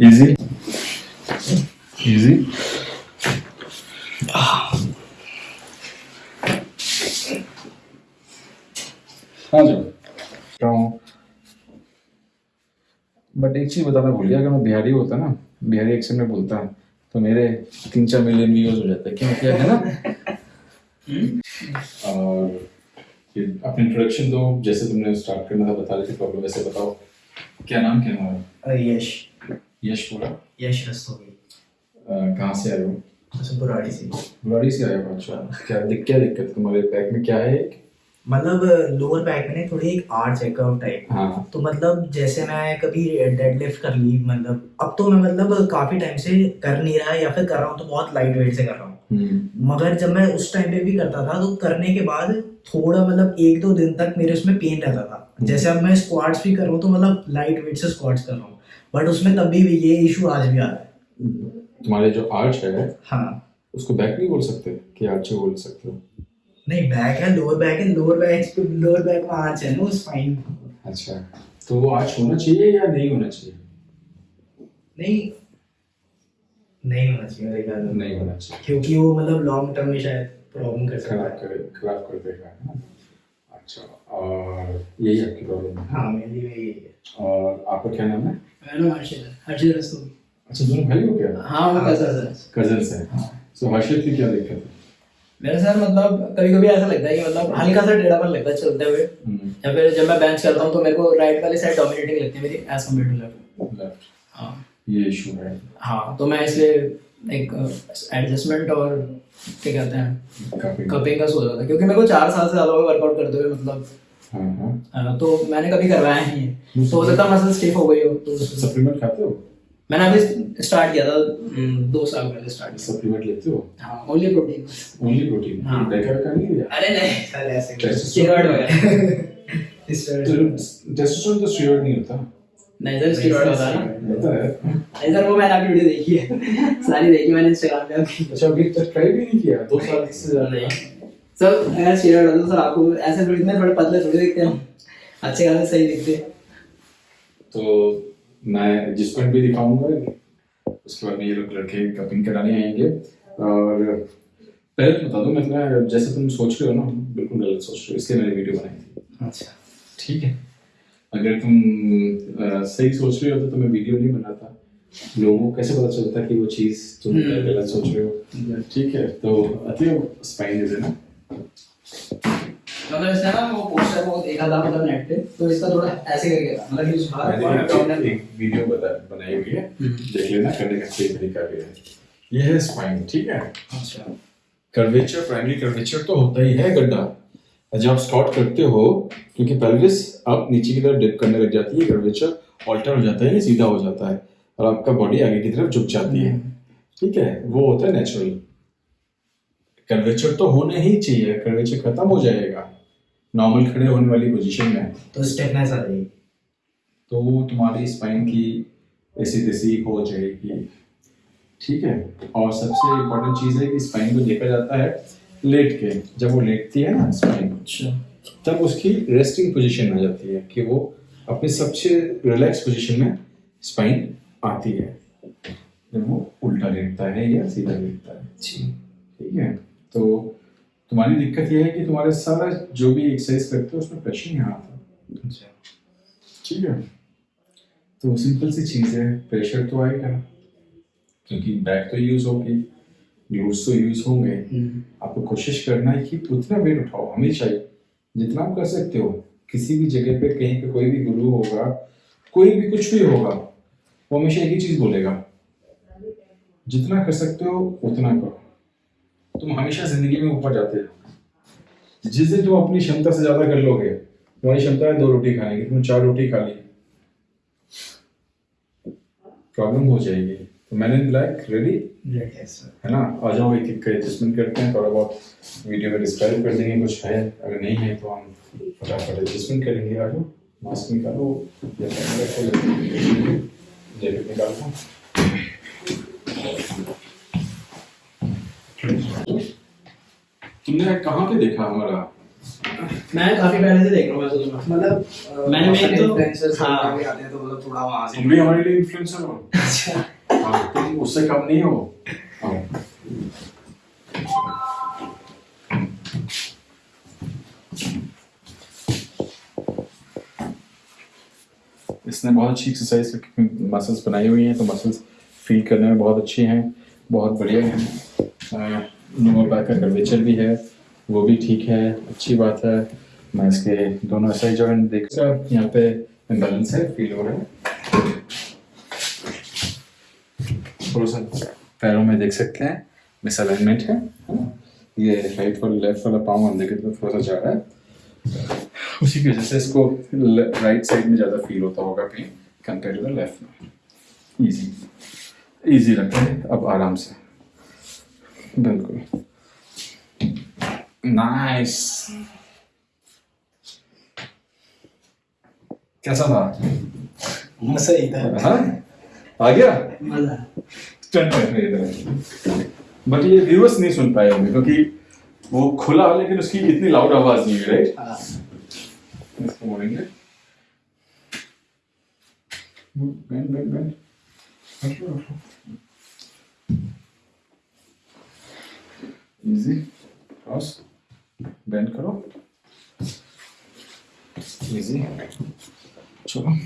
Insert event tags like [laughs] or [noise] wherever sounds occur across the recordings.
Easy easy हाँ जाओ but एक चीज़ बताना भूल गया, अगर मैं बिहारी होता ना, बिहारी एक्शन में बोलता तो मेरे तीन चार मिलियन व्यूज़ हो जाते, क्यों क्या है ना? और अपने इंट्रोडक्शन दो, जैसे तुमने स्टार्ट करना था, बता रहे थे प्रॉब्लम वैसे बताओ। क्या नाम क्या हमारा यश। यश पूरा यश रस्तोगी। कहाँ से आए हो? अच्छा बुराड़ी से। बुराड़ी से आए हो? अच्छा क्या दिक क्या दिक्कत? तुम्हारे बैक में क्या है मतलब लोअर बैक में थोड़ी एक आर्च है कर्व टाइप। हाँ। तो मतलब जैसे मैं कभी डेडलिफ्ट कर ली मतलब अब तो मैं मतलब काफ़ी टाइम से कर नहीं रहा या फिर कर रहा हूँ तो बहुत लाइट वेट से कर रहा हूँ। हम्म। मगर जब मैं उस टाइम पे भी करता था तो करने के बाद थोड़ा मतलब एक दो दिन तक मेरे उसमें पेन रहता था। जैसे अब मैं स्क्वाट्स भी कर रहा हूँ तो मतलब लाइट वेट से स्क्वाट्स कर रहा हूँ बट उसमें तभी भी ये इशू आज भी आ रहा है। तुम्हारे जो आर्च है हाँ। उसको बैक नहीं बोल सकते कि आर्च बोल सकते हो? नहीं बैक है लोअर बैक है लोअर बैक पे लोअर बैक में आर्च है ना वो स्पाइन अच्छा तो वो आर्च होना चाहिए या नहीं होना चाहिए? नहीं नहीं होना चाहिए मेरे ख्याल नहीं होना चाहिए। क्योंकि वो मतलब लॉन्ग टर्म में शायद प्रॉब्लम कर सकता है। खराब कर देगा अच्छा और यही आपकी प्रॉब्लम है। हाँ मेरी भी यही है। और आपका क्या नाम है? मेरा नाम हर्षित है। हर्षित रस्तोगी। अच्छा दोनों भाई हो क्या? हाँ वो कैसा सर कज़न है। सो हर्षित की क्या दिक्कत है? मेरे सर मतलब कभी कभी ऐसा लगता है कि मतलब हल्का सा टेढ़ापन लगता है चलते हुए। हम्म, या फिर जब मैं बेंच करता हूँ तो मेरे को राइट वाली साइड डोमिनेटिंग लगती है मेरी एज कंपेयर टू लेफ़्ट हाँ। ये इशू है। हाँ तो मैं इसलिए एक एडजस्टमेंट और क्या कहते हैं कपिंग का सोच रहा था। क्योंकि मेरे को चार साल से ज़्यादा वर्कआउट करते हुए मतलब हाँ हाँ तो मैंने कभी करवाया नहीं है। तो हो सकता मसल स्टिफ हो गई हो तो सप्लीमेंट खाते हो? मैंने अभी स्टार्ट किया था हम्म, दो साल पहले स्टार्ट किया। सप्लीमेंट लेते हो? हाँ ओनली प्रोटीन ओनली प्रोटीन हाँ। देखा का नहीं लिया अरे नहीं सर ऐसे स्टेरॉइड वगैरह टेस्टोस्टेरोन तो स्टेरॉइड नहीं होता। नहीं सर स्टेरॉइड होता है। होता है। नहीं सर वो मैंने आपकी वीडियो देखी है। [laughs] सारी देखी मैंने इंस्टाग्राम पे अच्छा अभी तक ट्राई भी नहीं किया। दो साल से ज़्यादा। नहीं। सर अगर स्टेरॉइड होता तो सर आपको ऐसे थोड़ी इतने थोड़े पतले थोड़ी दिखते हम अच्छे खासे सही दिखते तो मैं जिस पॉइंट भी दिखाऊँगा उसके बाद में ये लोग लड़के कपिंग कराने आएँगे। और पहले तो बता दो मैं तुम्हें जैसे तुम सोच रहे हो ना बिल्कुल गलत सोच रहे हो इसलिए मैंने वीडियो बनाई थी। अच्छा। ठीक है। अगर तुम अ, सही सोच रहे हो तो मैं वीडियो नहीं बनाता लोगों को कैसे पता चलता कि वो चीज़ तुम हम्म। गलत सोच रहे हो? ठीक है। तो अति स्पाइन इज़ ना? मतलब इसने ना वो पोस्टर वो देखा था मतलब नेट पे तो इसका थोड़ा ऐसे करके था मतलब कि एक वीडियो बता बनाई हुई है। हम्म। देख लेना करने का सही तरीका भी है। ये है स्पाइन ठीक है? अच्छा। कर्वेचर प्राइमरी कर्वेचर तो होता ही है गड्ढा। जब आप स्क्वाट करते हो क्योंकि पेल्विस आप नीचे की तरफ़ डिप करने लग जाती है कर्वेचर ऑल्टर हो जाता है या सीधा हो जाता है। और आपका बॉडी आगे की तरफ़ झुक जाती है। ठीक है? वो होता है नेचुरल कर्वेचर तो होने ही चाहिए कर्वेचर खत्म हो जाएगा। नॉर्मल खड़े होने वाली पोजीशन में। तो स्टेपनेस आ जाएगी तो तुम्हारी स्पाइन की ऐसी तैसी हो जाएगी। ठीक है? और सबसे इम्पोर्टेंट चीज़ है कि स्पाइन को देखा जाता है लेट के। जब वो लेटती है ना स्पाइन अच्छा। तब उसकी रेस्टिंग पोजीशन आ जाती है कि वो अपनी सबसे रिलैक्स पोजीशन में स्पाइन आती है। जब वो उल्टा लेटता है या सीधा लेटता है। ठीक है? तो तुम्हारी दिक्कत यह है कि तुम्हारे सारा जो भी एक्सरसाइज करते हो उसमें प्रेशर यहाँ आता है ठीक है। तो सिंपल सी चीज़ है प्रेशर तो आएगा क्योंकि बैक तो यूज़ होगी ग्लूट्स तो यूज़ होंगे। आपको कोशिश करना है कि उतना वेट उठाओ हमेशा ही। जितना आप कर सकते हो किसी भी जगह पे कहीं पे कोई भी गुरु होगा कोई भी कुछ भी होगा वो हमेशा एक ही चीज़ बोलेगा। जितना कर सकते हो उतना करो। तुम हमेशा ज़िंदगी में ऊपर जाते हो। जिस दिन तुम अपनी क्षमता से ज़्यादा कर लोगे तुम्हारी क्षमता है दो रोटी खाने की तुमने चार रोटी खा ली। प्रॉब्लम हो जाएगी। तो मैंने लाइक रेडी है ना? आ जाओ एक एक एडजस्टमेंट करते हैं थोड़ा बहुत वीडियो में डिस्क्राइब कर देंगे कुछ है। अगर नहीं है तो हम फटाफट एडजस्टमेंट करेंगे। आ जाओ मास्क निकालो। या जैकेट निकालो तुमने कहाँ पे देखा हमारा मैं काफ़ी पहले से देख रहा हूँ तो मैं। मतलब मैंने बहुत मेन सारे तो- influencers हाँ। भी आते हैं तो मतलब थोड़ा वहाँ से तुम भी हमारे लिए इन्फ्लुएंसर हो [laughs] अच्छा हाँ, तुम उससे कम नहीं हो हाँ। इसने बहुत अच्छी एक्सरसाइज मसल्स बनाई हुई हैं तो मसल्स फील करने में बहुत अच्छी हैं बहुत बढ़िया हैं लोअर बैक का कर्वेचर भी है, वो भी ठीक है, अच्छी बात है। मैं इसके दोनों ऐसा ही जॉइंट देख यहाँ पे इम्बेलेंस है फील हो रहा है। थोड़ा सा पैरों में देख सकते हैं मिसअलाइनमेंट है ये राइट वाला लेफ़्ट वाला पाँव अंदर की तरफ़ थोड़ा सा जा रहा है। उसी की वजह से इसको राइट साइड में ज़्यादा फील होता होगा pain compare to the left में। इजी इजी लगता है, अब आराम से। बिल्कुल। नाइस कैसा था? मज़ा ही था। हाँ? आ गया? मज़ा। रहे इधर बट ये व्यूअर्स नहीं सुन पाए होंगे क्योंकि वो खुला लेकिन उसकी इतनी लाउड आवाज़ नहीं है राइट हाँ। इसको बोलेंगे। Bend bend bend easy cross bend करो इजी चलो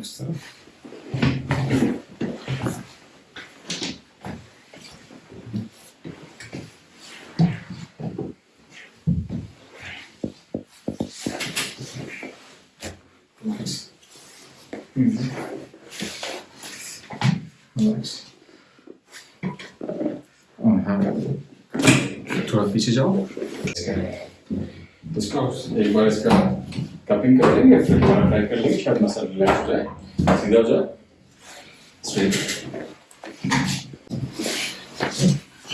इस Relax. Easy. Relax. हाँ थोड़ा पीछे जाओ इसको एक बार इसका कपिंग कर लेंगे फिर दोबारा ट्राई कर लेंगे शायद मसल रिलैक्स हो जाए सीधा हो जाए स्ट्रेट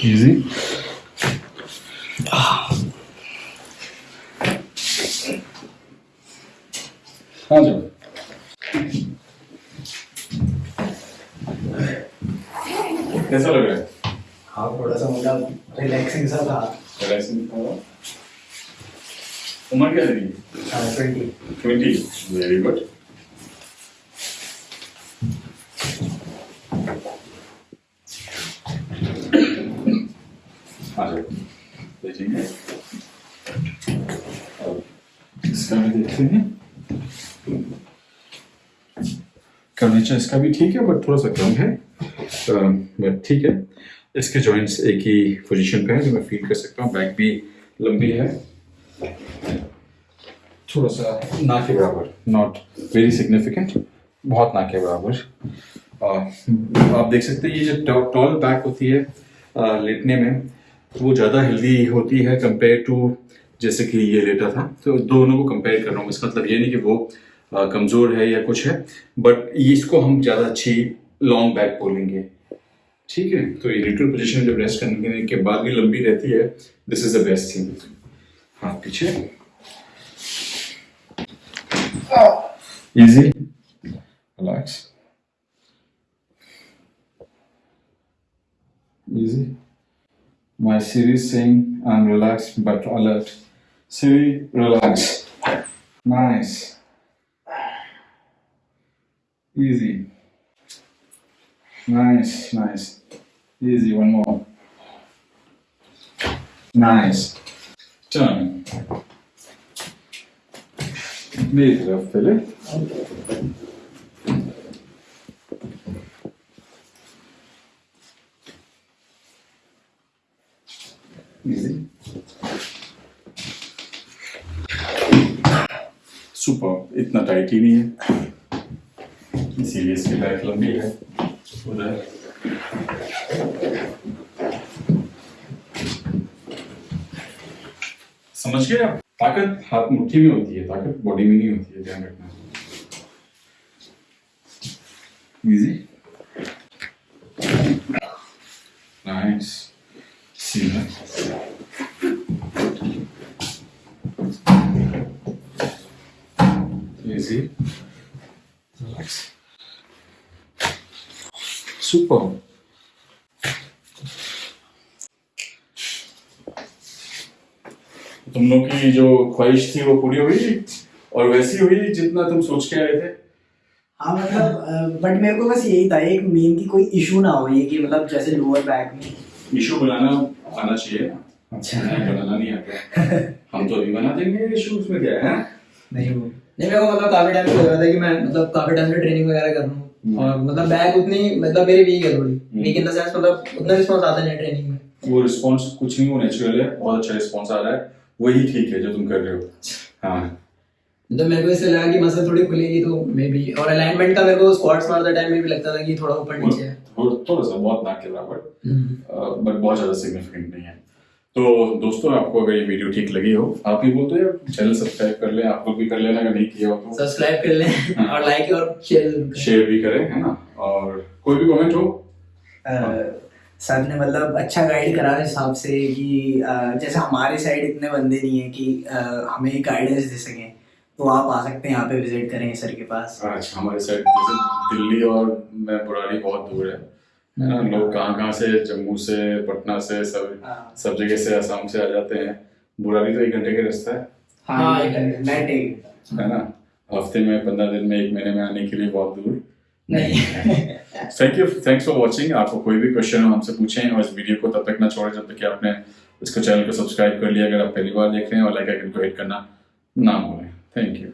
इजी हाँ जाओ कैसा लग रहा हाँ थोड़ा मतलब रिलैक्सिंग सा था। रिलैक्सिंग था? उम्र क्या लगी ट्वेंटी ट्वेंटी वेरी गुड इसका भी देखते हैं कर्वेचर इसका भी ठीक है बट थोड़ा सा कम है। बट ठीक है। इसके जॉइंट्स एक ही पोजीशन पे है जो मैं फील कर सकता हूँ। बैक भी लंबी है। थोड़ा सा ना के बराबर। नॉट वेरी सिग्निफिकेंट बहुत ना के बराबर। आप देख सकते हैं, ये जो टॉल बैक होती है लेटने में, वो ज़्यादा हेल्दी होती है कंपेयर टू जैसे कि ये लेटा था। तो दोनों को कंपेयर कर रहा हूँ। इसका मतलब ये नहीं कि वो कमज़ोर है या कुछ है बट इसको हम ज़्यादा अच्छी लॉन्ग बैक बोलेंगे। ठीक है तो न्यूट्रल पोजीशन जब रेस्ट करने के बाद भी लंबी रहती है this is the best thing हाथ पीछे. Relax. Easy. My Siri is saying I'm relaxed but alert. Siri, relax. Nice. Easy. Nice, nice. Easy, one more. Nice. Turn. मेरी तरफ पहले Easy. सुपर इतना टाइट ही नहीं है इसीलिए इसकी बैक लंबी है उधर समझ गए आप? ताकत हाथ मुट्ठी में होती है, ताकत बॉडी में नहीं होती है, ध्यान रखना। इजी नाइस सीधा इजी सुपर तुम लोग की जो ख्वाहिश थी वो पूरी हुई और वैसी हुई जितना तुम सोच के आए थे? हाँ मतलब बट मेरे को बस यही था एक मेन की कोई इशू ना हो ये कि मतलब जैसे लोअर बैक में। इशू बनाना आना चाहिए अच्छा। बनाना नहीं आता। हम तो अभी बना देंगे इशू उसमें क्या है नहीं वो नहीं मेरे को मतलब काफ़ी टाइम से लग रहा था कि मैं मतलब काफ़ी टाइम से ट्रेनिंग वगैरह कर रहा। हूँ। और मतलब बैक उतनी मतलब मेरी वीक है थोड़ी। वीक इन द सेंस मतलब उतना रिस्पॉन्स आता नहीं ट्रेनिंग में। वो रिस्पॉन्स कुछ नहीं वो नेचुरल है बहुत अच्छा रिस्पॉन्स आ रहा है। वही ठीक है जो तुम कर रहे हो। हाँ। तो मेरे को इससे लगा कि मसल थोड़ी खुलेगी तो मे बी और अलाइनमेंट का मेरे को स्क्वाट्स मारते टाइम में भी लगता था कि थोड़ा ऊपर नीचे है। थोड़ा सा बहुत नाक के बराबर। हम्म। बट बहुत ज़्यादा सिग्निफिकेंट नहीं है। तो दोस्तों आपको अगर ये वीडियो ठीक लगी हो आप ही बोलते हो चैनल सब्सक्राइब कर लें आप लोग भी कर लेना अगर नहीं किया हो तो. सब्सक्राइब कर लें और लाइक और शेयर शेयर भी करें है ना? और कोई भी कमेंट हो? सर ने मतलब अच्छा गाइड करा इस हिसाब से कि जैसे हमारे साइड इतने बंदे नहीं है कि हमें गाइडेंस दे सकें तो आप आ सकते हैं यहाँ पे विज़िट करें सर के पास। अच्छा हमारे साइड जैसे दिल्ली और मैं बुराड़ी बहुत दूर है है। लोग कहाँ कहाँ से जम्मू से पटना से सब हाँ। सब जगह से आसाम से आ जाते हैं। बुराली तो एक घंटे का रास्ता है। हाँ है ना? हफ़्ते में पंद्रह दिन में एक महीने में आने के लिए बहुत दूर नहीं thank you thanks for watching आपको कोई भी क्वेश्चन हो हमसे पूछें और इस वीडियो को तब तक ना छोड़ें जब तक कि आपने इसको चैनल को सब्सक्राइब कर लिया। अगर आप पहली बार देख रहे हैं और लाइक आइकन को हिट करना ना भूलें। Thank you